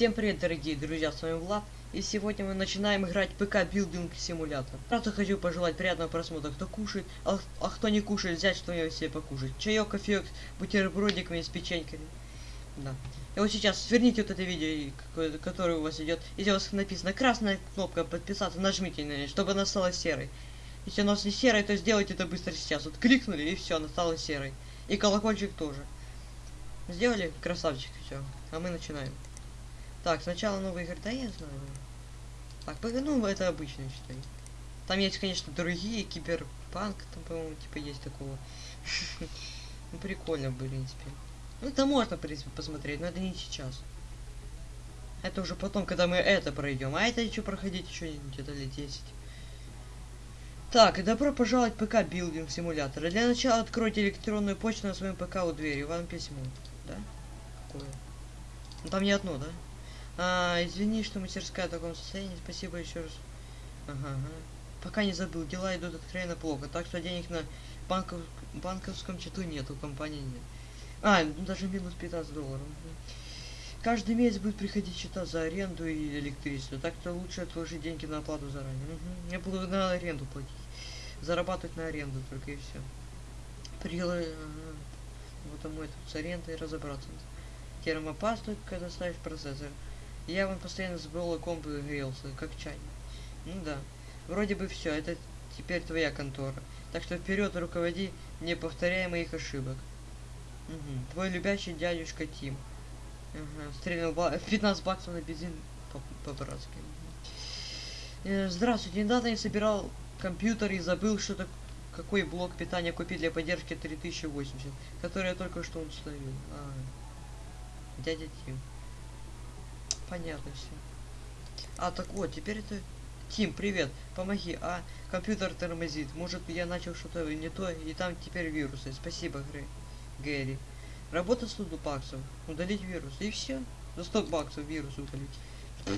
Всем привет, дорогие друзья, с вами Влад, и сегодня мы начинаем играть ПК Билдинг Симулятор. Сразу хочу пожелать приятного просмотра, кто кушает, а, а кто не кушает, взять что-нибудь себе покушать. Чаек, кофеек, бутербродиками с печеньками. Да. И вот сейчас сверните вот это видео, которое у вас идет. Если у вас написано красная кнопка подписаться, нажмите на нее, чтобы она стала серой. Если она не серой, то сделайте это быстро сейчас. Вот кликнули и все, она стала серой. И колокольчик тоже. Сделали? Красавчик, все. А мы начинаем. Так, сначала новые игры, да я знаю. Так, ну это обычно считай. Там есть, конечно, другие, киберпанк, там, по-моему, типа есть такого. Ну, прикольно, в принципе. Ну, это можно, в принципе, посмотреть, но это не сейчас. Это уже потом, когда мы это пройдем. А это еще проходить еще где-то лет 10. Так, добро пожаловать в ПК Билдинг Симулятор. Для начала откройте электронную почту на своем ПК у двери. Вам письмо. Да? Какое? Ну там не одно, да? А, извини, что мастерская в таком состоянии. Спасибо еще раз. Ага, ага. Пока не забыл, дела идут откровенно плохо. Так что денег на банков... банковском счету нет, у компании нет. А, ну даже минус 15 долларов. Каждый месяц будет приходить счета за аренду и электричество. Так что лучше отложить деньги на оплату заранее. Угу. Я буду на аренду платить. Зарабатывать на аренду только и все. Прила... Ага. Вот мой тут с арендой разобраться. Термопасту, когда ставишь процессор. Я вон постоянно забыл комп грелся, как чай. Ну да. Вроде бы все, это теперь твоя контора. Так что вперед руководи, не повторяя моих ошибок. Угу. Твой любящий дядюшка Тим. Ага. Стрелял ба 15 баксов на бензин по-братски. По э, Здравствуйте, недавно я собирал компьютер и забыл, что так какой блок питания купить для поддержки 3080, который я только что установил. А, дядя Тим. Понятно все. А, так вот, теперь это... Тим, привет, помоги. А, компьютер тормозит. Может, я начал что-то не то, и там теперь вирусы. Спасибо, Грей. Гэри. Работа 100 баксов. Удалить вирус. И все. За 100 баксов вирус удалить.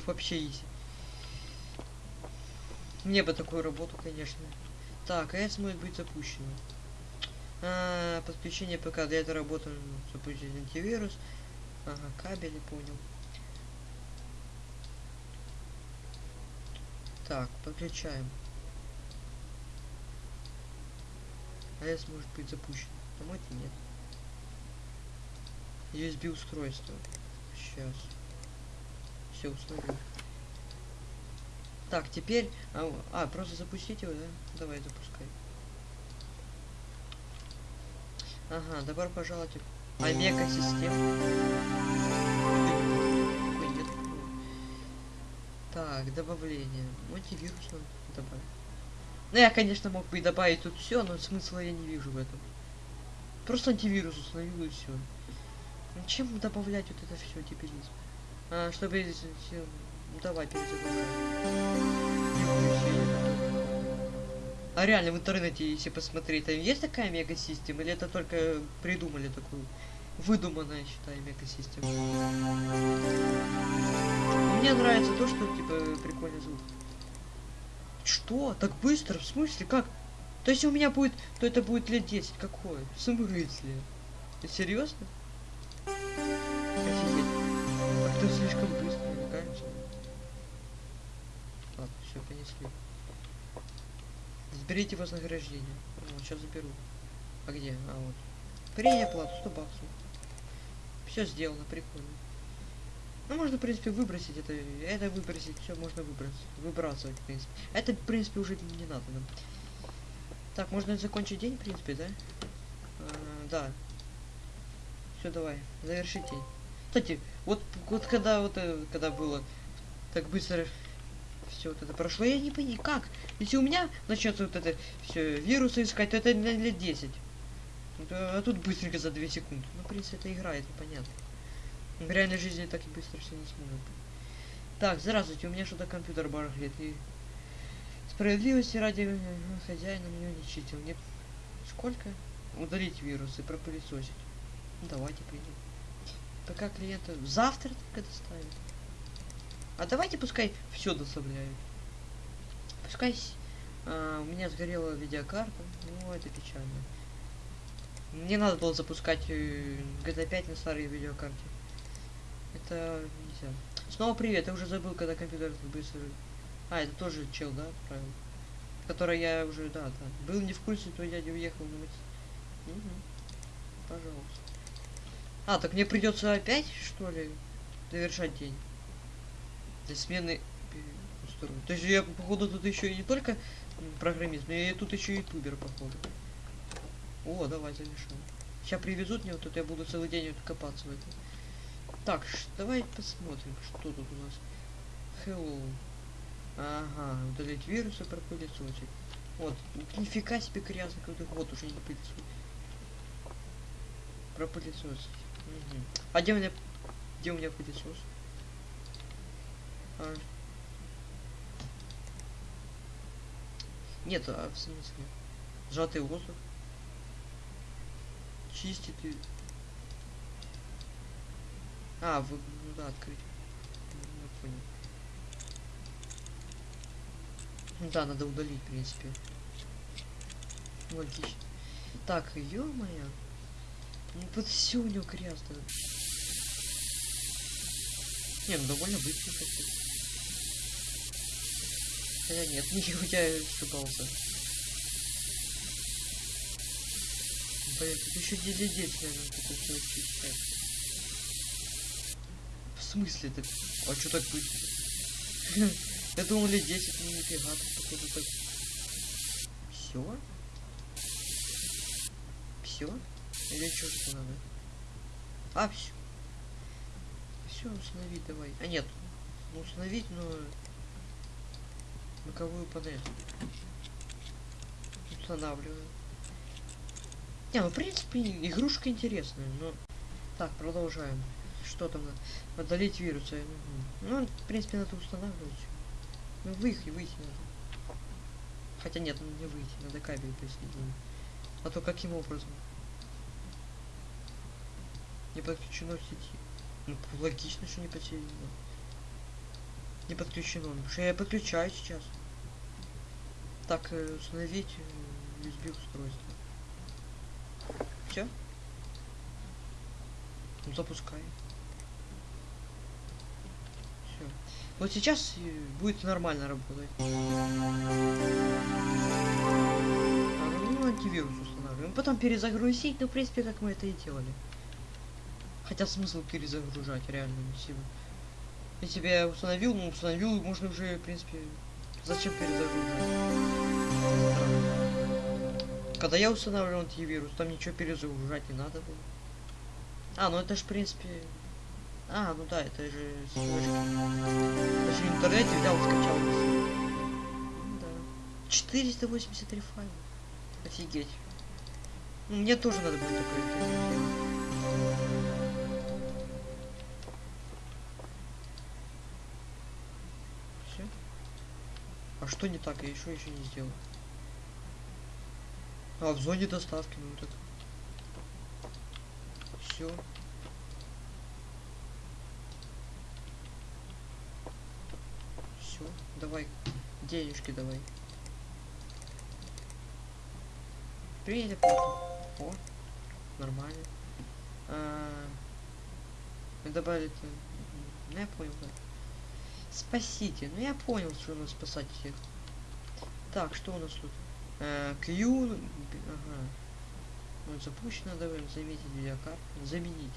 Вообще изи. Мне бы такую работу, конечно. Так, АЭС может быть запущено. А, подключение ПК. Для этой работы запустить антивирус. Ага, кабели, понял. Так, подключаем. АЭС может быть запущен. По-моему, нет. USB устройство. Сейчас. Все установил. Так, теперь... А, а, просто запустить его, да? Давай, запускай. Ага, добро пожаловать в Омега Так, добавление. Антивирус надо добавить. Ну, я, конечно, мог бы и добавить тут все, но смысла я не вижу в этом. Просто антивирус установил и все. Ну, чем добавлять вот это все дебилизм? А, чтобы... Ну, давай, перезагружай. А реально в интернете, если посмотреть, там есть такая мега-система, или это только придумали такую? Выдуманная, считай, мега-система мне нравится то, что, типа, прикольный звук. Что? Так быстро? В смысле? Как? То есть у меня будет, то это будет лет 10. Какое? В смысле? Серьезно? Офигеть. Как-то слишком быстро, мне кажется. Ладно, все, понесли. Сберите вознаграждение. Вот, сейчас заберу. А где? А вот. Принять оплату, 100 баксов. Все сделано, прикольно. Ну, можно, в принципе, выбросить это. Это выбросить, все можно выбросить. Выбрасывать, в принципе. Это, в принципе, уже не надо нам. Так, можно закончить день, в принципе, да? А, да. Все, давай, завершить день. Кстати, вот, вот когда вот э, когда было так быстро все вот это прошло, я не понимаю, как? Если у меня начнется вот это все вирусы искать, то это лет 10. А тут быстренько за 2 секунды. Ну, в принципе, это игра, это понятно. В реальной жизни так и быстро все не сможет. Так, здравствуйте, у меня что-то компьютер барахлит. И справедливости ради э, хозяина меня не читил. Нет. Сколько? Удалить вирусы, пропылесосить. Ну, давайте придем. Пока клиента завтра только доставят. А давайте пускай все доставляют. Пускай а, у меня сгорела видеокарта. Ну, это печально. Мне надо было запускать э, GTA 5 на старой видеокарте. Это нельзя. Снова привет, я уже забыл, когда компьютер быстро... А, это тоже чел, да, правильно? Который я уже, да, да. Был не в курсе, то дядя уехал на. Угу. Пожалуйста. А, так мне придется опять, что ли, завершать день? Для смены устройств. То есть я, походу, тут еще и не только программист, но я тут еще ютубер, походу. О, давай завершим. Сейчас привезут мне вот тут, я буду целый день вот копаться в этом. Так, давай посмотрим, что тут у нас. Hello. Ага, удалить вирусы, пропылесосить. Вот, нифига себе грязно, какой вот уже не пылесосить. Пропылесосить. Мгм. А где у меня, где у меня пылесос? А. Нет, а в смысле? Сжатый воздух. Чистит и... А, вы, ну да, открыть. Я понял. Ну Да, надо удалить, в принципе. Логично. Так, ё-моё. Ну вот все у него грязно. Не, ну довольно быстро хотя. Хотя нет, не у тебя ошибался. Блин, тут еще дилидец, наверное, такой читать. Смысле ты? А что так быстро? Я думал лет 10, ну нифига, тут походу так. Все? Все? Или что это надо? А, все. Все, установить давай. А нет, ну установить, но боковую панель. Устанавливаю. Не, ну в принципе игрушка интересная, но... Так, продолжаем. Что там надо? Удалить вирусы. Ну, в принципе, надо устанавливать. Ну, выйти, выйти надо. Хотя нет, ну, не выйти, надо кабель присоединить. А то каким образом? Не подключено к сети. Ну, логично, что не подсоединено. Не подключено. Ну, что я подключаю сейчас. Так, э, установить э, USB устройство. Все? Ну, запускай. Все. Вот сейчас будет нормально работать. Ну, антивирус устанавливаем. Потом перезагрузить, ну, в принципе, как мы это и делали. Хотя смысл перезагружать реально. Если бы я установил, ну установил, можно уже, в принципе, зачем перезагружать? Когда я устанавливал антивирус, там ничего перезагружать не надо было. А, ну это ж, в принципе... А, ну да, это же с флешки. Это же в интернете взял, скачал. да. 483 файла. Офигеть. Ну, мне тоже надо будет такое. Все. А что не так? Я еще еще не сделал. А, в зоне доставки, ну так. Все. Все, давай. Денежки давай. Привет. О, нормально. А, добавили... Ну, я понял, да. Спасите. Ну, я понял, что надо спасать всех. Так, что у нас тут? Б- Ага. Вот запущено, давай заметить видеокарту. Заменить.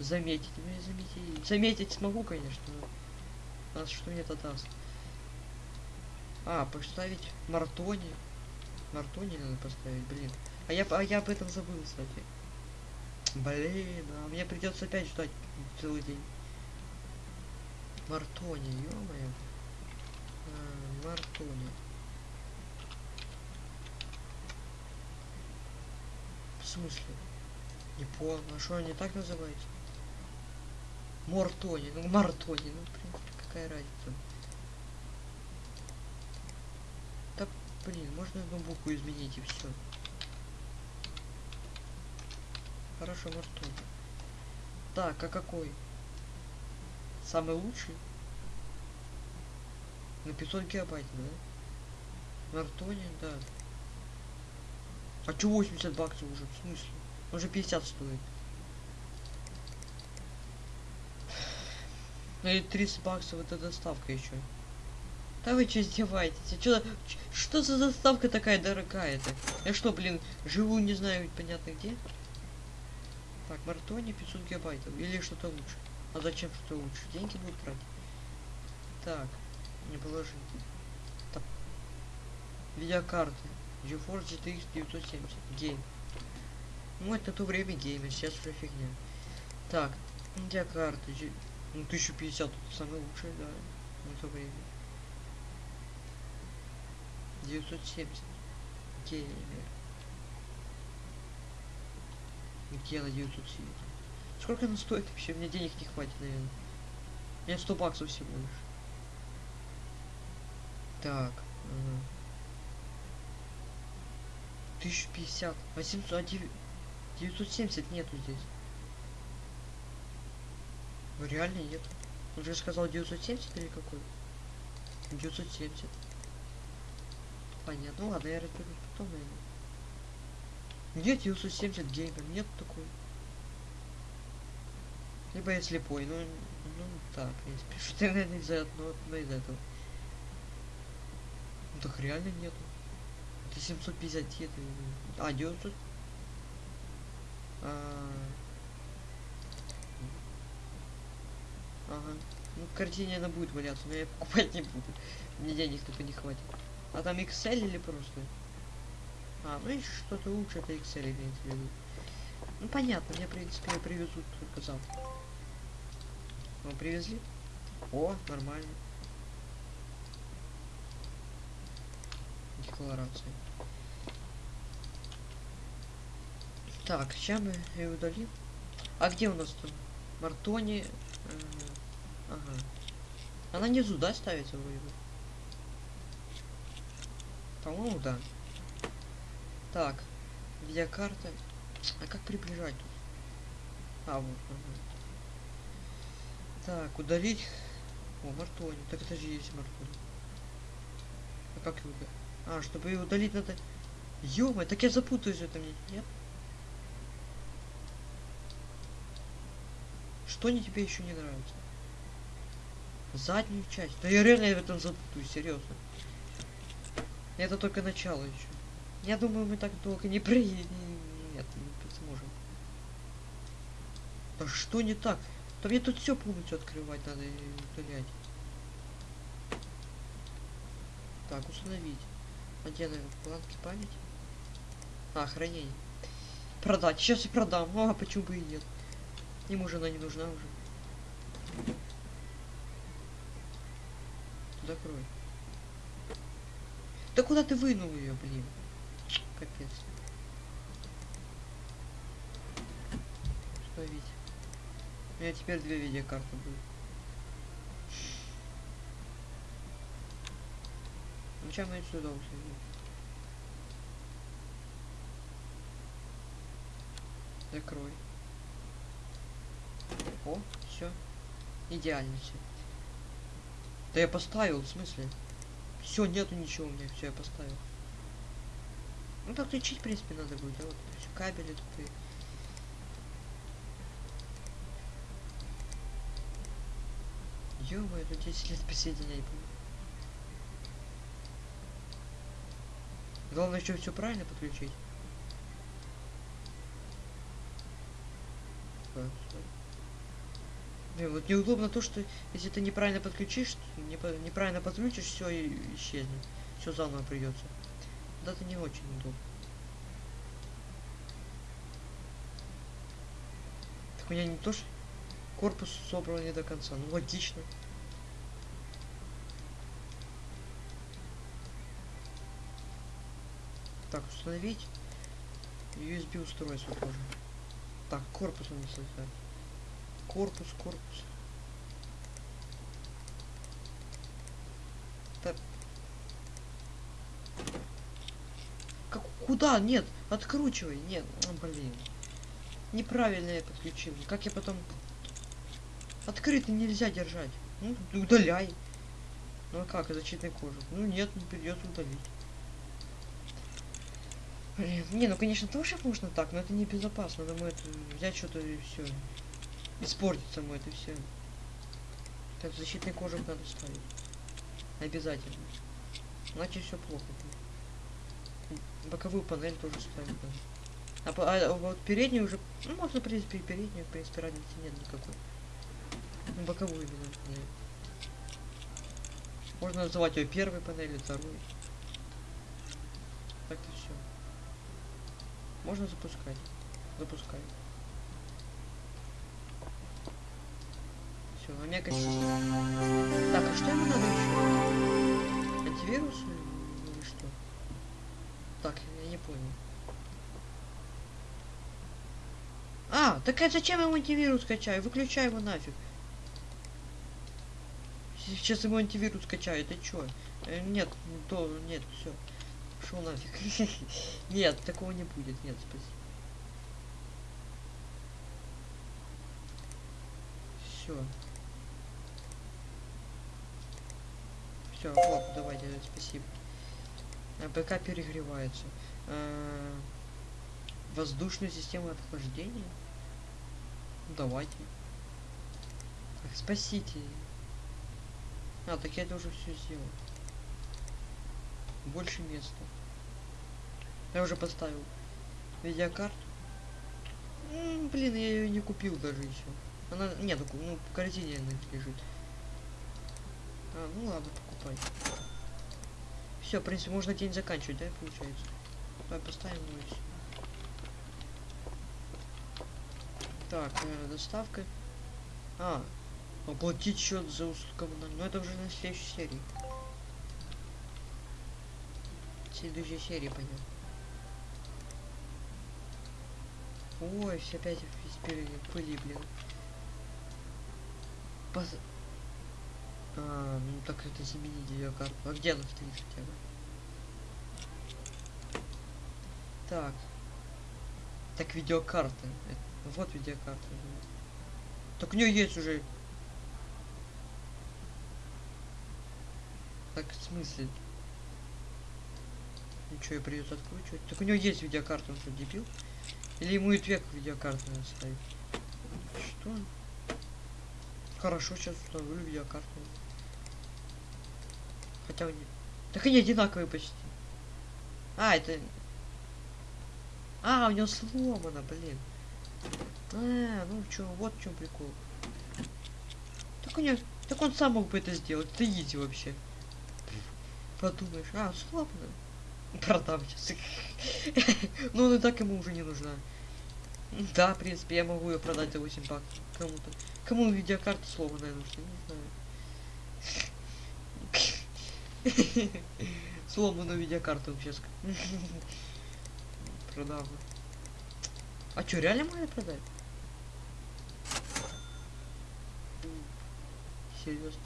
Заметить. Заметить. Заметить смогу, конечно, но... А что мне это даст? А, поставить Мартони. Мартони надо поставить, блин. А я, а я об этом забыл, кстати. Блин, а мне придется опять ждать целый день. Мартони, ё-моё. А, Мартони. В смысле? Не понял, а что они так называются? Мортони, ну Мартони, ну, принципе, какая разница. Да, блин, можно одну букву изменить и все. Хорошо, Мартони. Так, а какой? Самый лучший? На 500 гигабайт, да? Мартони, да. А чё 80 баксов уже? В смысле? Он же 50 стоит. Ну и 30 баксов это доставка еще. Да вы что издеваетесь? Что, что за доставка такая дорогая-то? Я что, блин, живу не знаю понятно где? Так, Мартони 500 гигабайтов. Или что-то лучше. А зачем что лучше? Деньги будут брать? Так, не положи. Так. Видеокарты. GeForce GTX 970. Гейм. Ну, это то время геймер, сейчас уже фигня. Так, видеокарты. Ну, 1050 тут самый лучший, да. На то время. 970. Геймер. Где на 970? Сколько она стоит вообще? Мне денег не хватит, наверное. У меня 100 баксов всего лишь. Так. Ага. 1050. 800, а 9, 970 нету здесь. Ну, реально нет. Он же сказал 970 или какой? 970. Понятно. Ну ладно, я разберусь потом, наверное. Нет, 970 геймер, нет такой. Либо я слепой, ну, ну так, принципе, что ты, наверное, из-за одного, но из этого. Ну так реально нету. Это 750 это... А, 900... А... Ага. Ну, картине она будет валяться, но я покупать не буду. Мне денег только не хватит. А там Excel или просто? А, ну и что-то лучше это Excel имеется в виду. Ну понятно, мне в принципе привезут только завтра. Вам привезли? О, нормально. Декларация. Так, сейчас мы ее удалим. А где у нас там? Мартони. Ага. Она внизу, да, ставится вроде бы? По-моему, да. Так, видеокарта. А как приближать тут? А, вот. Ага. Так, удалить. О, Мартони. Так это же есть Мартони. А как его? А, чтобы ее удалить надо... ё так я запутаюсь в этом, нет? Что не тебе еще не нравится? Заднюю часть. Да я реально в этом запутаюсь, серьезно. Это только начало еще. Я думаю, мы так долго не проедем. Нет, не сможем. Да что не так? Да мне тут все полностью открывать надо и удалять. Так, установить. А где, наверное, планки памяти? А, хранение. Продать. Сейчас и продам. А, почему бы и нет? Ему жена не нужна уже. Закрой. Да куда ты вынул ее, блин? Капец. Установить. У меня теперь две видеокарты будут. Ну чем мы сюда установим? Закрой. О, все. Идеально все. Да я поставил, в смысле? Все, нету ничего у меня, все, я поставил. Ну так включить, в принципе, надо будет, а вот кабели тупые. Ё-моё, тут 10 лет присоединять буду. Главное еще все правильно подключить. Блин, вот неудобно то, что если ты неправильно подключишь, неправильно подключишь, все исчезнет. Все заново придется. Да это не очень удобно. Так у меня не то, что корпус собран не до конца. Ну логично. Так, установить USB устройство тоже. Так, корпус он не создать. Корпус, корпус. Так. Как, куда? Нет, откручивай. Нет, ну, блин. Неправильно я подключил. Как я потом... Открытый нельзя держать. Ну, удаляй. Ну а как, защитный кожух? Ну нет, не придется удалить. Блин, не, ну конечно тоже можно так, но это небезопасно. Думаю, это взять что-то и все. Испортится мой это все. Так, защитный кожух надо ставить. Обязательно. Иначе все плохо будет. Боковую панель тоже ставить надо. А, а вот переднюю уже... Ну, можно, в принципе, и переднюю, в принципе, разницы нет никакой. Ну, боковую именно панель. Можно называть ее первой панелью, второй. Так-то все. Можно запускать. Запускай. Все, омега система. Так, а что ему надо еще? Антивирус или что? Так, я не понял. А, так а зачем ему антивирус качаю? Выключай его нафиг. Сейчас ему антивирус качаю, ты чё? Э, нет, то, нет, все. Пошел нафиг. нет, такого не будет, нет, спасибо. Все. Все, вот, давайте, спасибо. А, ПК перегревается. А, воздушную систему охлаждения? Ну, давайте. Спасите. А, так я это уже все сделал. Больше места. Я уже поставил видеокарту. М, блин, я ее не купил даже еще. Она, нет, ну, в корзине она лежит. А, ну ладно, покупай. Все, в принципе, можно день заканчивать, да, получается? Давай поставим его. Так, э, доставка. А, оплатить счет за услугу коммунальную. Ну это уже на следующей серии. Следующей серии пойдем. Ой, все опять в пыли, блин. А, ну так это заменить ее карту. А где она стоит хотя бы? Так. Так видеокарта. Это- Вот видеокарта. Так у нее есть уже. Так в смысле? Ничего, я придется откручивать. Так у него есть видеокарта, он что, дебил? Или ему и век видеокарту надо ставить? Что? Хорошо, сейчас установлю видеокарту. Хотя у них... Так они одинаковые почти. А, это... А, у него сломано, блин. А, ну чё, вот чем прикол. Так у него... Так он сам мог бы это сделать. Это изи вообще. Подумаешь, а, сломано. Продам сейчас. Ну, она и так ему уже не нужна. Да, в принципе, я могу ее продать за 8 баксов кому-то. Кому видеокарта сломанная нужна, не знаю. Сломанную видеокарту сейчас. Продам. А чё, реально можно продать? Серьезно.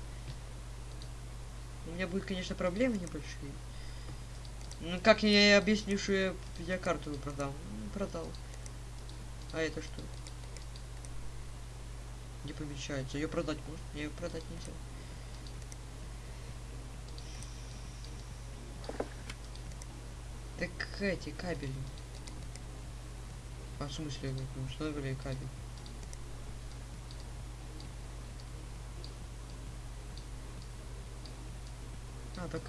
У меня будет, конечно, проблемы небольшие. Ну как я объясню, что я видеокарту продал? Ну, продал. А это что? Не помещается. Ее продать можно? Ее продать нельзя. Эти кабели. А в смысле, вы установили кабель? А, так.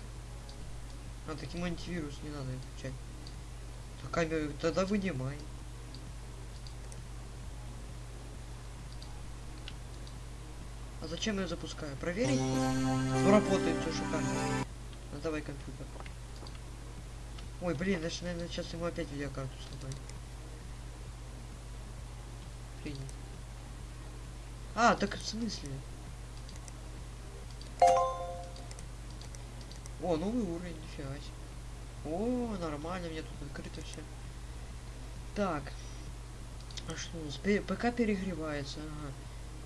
А, таким антивирус не надо включать. Так камеру тогда вынимай. А зачем я запускаю? Проверить? Ну, работает все шикарно. Ну, давай компьютер. Ой, блин, значит, наверное, сейчас ему опять видеокарту сломать. Принят. А, так в смысле? О, новый уровень, нифига себе. О, нормально, мне тут открыто все. Так. А что у нас? ПК перегревается, ага.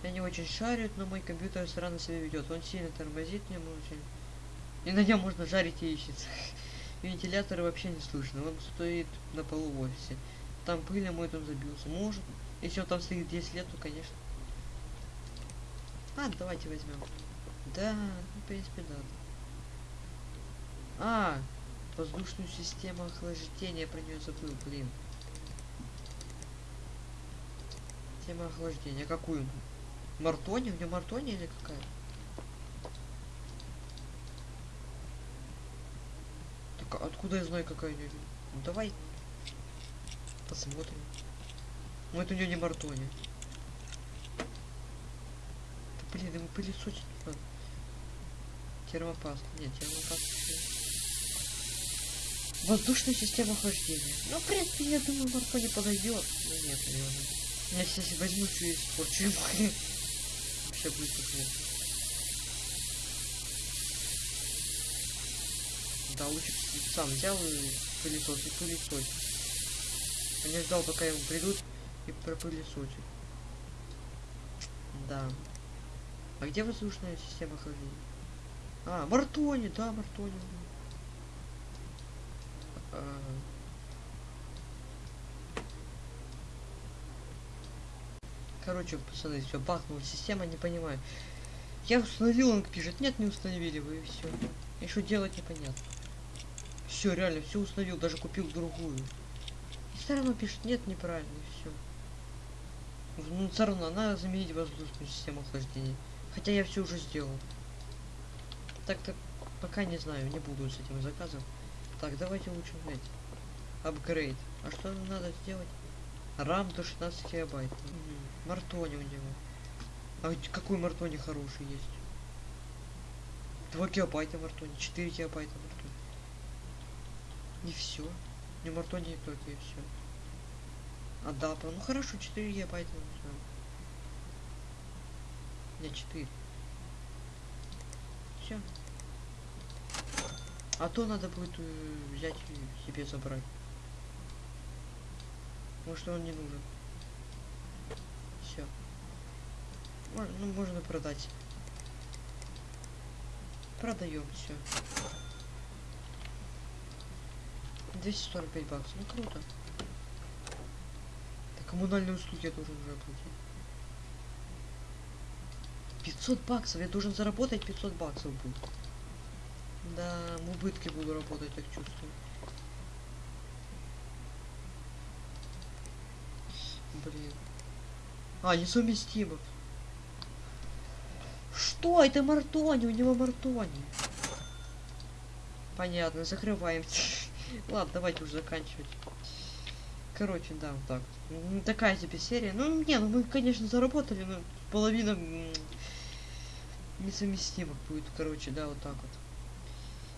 Я не очень шарю, но мой компьютер странно себя ведет. Он сильно тормозит мне очень. И на нем можно жарить яичницы. Вентилятора вообще не слышно. Он стоит на полу в офисе. Там пыль, а мой там забился. Может. Если он там стоит 10 лет, то конечно. А, давайте возьмем. Да, ну, в принципе, да. А, воздушную систему охлаждения, про нее забыл, блин. Система охлаждения, какую? Мартони? У нее Мартони или какая? К- Откуда я знаю, какая у нее? Ну давай посмотрим. Ну это у нее не Мартони. Да блин, ему пылесосить надо. Термопаст. Нет, термопаст. Воздушная система охлаждения. Ну, в принципе, я думаю, Мартони подойдет. Ну нет, наверное. Я сейчас возьму что испорчу. Вообще будет плохо. Б сам взял и пылесос и пылесосил. Я не ждал, пока ему придут и пропылесосят. Да. А где воздушная система охлаждения? А, Мартони, да, Мартони. А. Короче, пацаны, все, бахнула система, не понимаю. Я установил, он пишет, нет, не установили вы, и все. Что делать непонятно. Все, реально, все установил, даже купил другую. И все равно пишет, нет, неправильно, все. Ну, все равно, надо заменить воздушную систему охлаждения. Хотя я все уже сделал. Так-то пока не знаю, не буду с этим заказом. Так, давайте лучше взять. Апгрейд. А что надо сделать? RAM до 16 гигабайт. Мартони у него. А какой Мартони хороший есть? 2 гигабайта Мартони, 4 гигабайта Мартони. И все. Не Мартони не только и все. Адапа. Ну хорошо, 4 гигабайта. Не 4. Все. А то надо будет э, взять и себе забрать. Может он не нужен. Все. ну, можно продать. Продаем все. 245 баксов. Ну круто. Так, коммунальные услуги я должен уже оплатить. 500 баксов. Я должен заработать 500 баксов будет. Да, в убытке буду работать, так чувствую. Блин. А, несовместимо. Что? Это Мартони, у него Мартони. Понятно, закрываем. Ладно, давайте уже заканчивать. Короче, да, вот так. Такая себе серия. Ну, не, ну мы, конечно, заработали, но половина несовместимых будет, короче, да, вот так вот.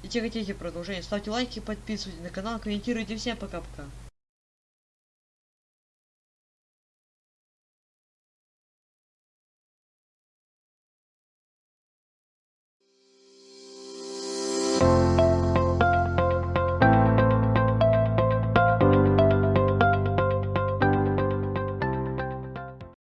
Если хотите продолжение, ставьте лайки, подписывайтесь на канал, комментируйте. Всем пока-пока.